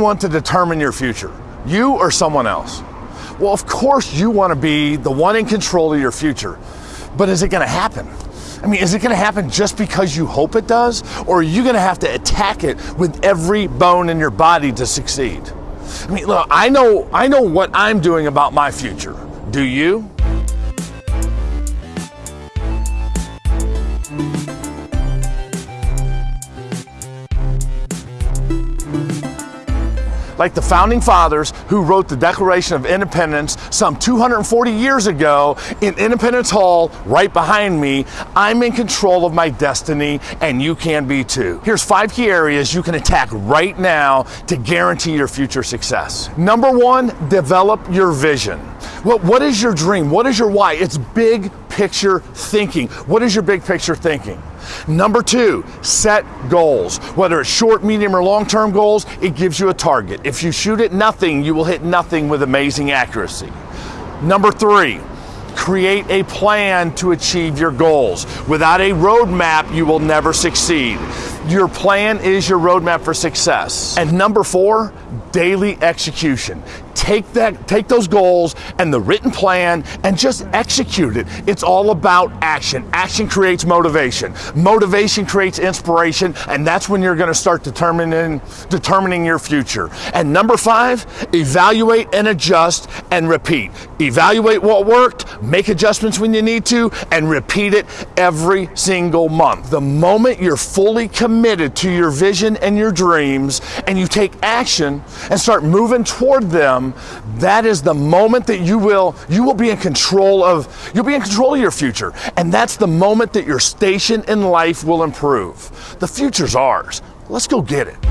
want to determine your future? You or someone else? Well, of course, you want to be the one in control of your future. But is it going to happen? I mean, is it going to happen just because you hope it does? Or are you going to have to attack it with every bone in your body to succeed? I mean, look, I know, I know what I'm doing about my future. Do you? Like the founding fathers who wrote the Declaration of Independence some 240 years ago in Independence Hall right behind me. I'm in control of my destiny and you can be too. Here's five key areas you can attack right now to guarantee your future success. Number one, develop your vision. Well, what is your dream? What is your why? It's big picture thinking. What is your big picture thinking? Number two, set goals. Whether it's short, medium, or long term goals, it gives you a target. If you shoot at nothing, you will hit nothing with amazing accuracy. Number three, create a plan to achieve your goals. Without a roadmap, you will never succeed. Your plan is your roadmap for success. And number four, daily execution. Take that, take those goals and the written plan and just execute it. It's all about action. Action creates motivation. Motivation creates inspiration, and that's when you're going to start determining determining your future. And number five, evaluate and adjust and repeat. Evaluate what worked, make adjustments when you need to, and repeat it every single month. The moment you're fully committed to your vision and your dreams, and you take action and start moving toward them, that is the moment that you will you will be in control of you'll be in control of your future. And that's the moment that your station in life will improve. The future's ours. Let's go get it.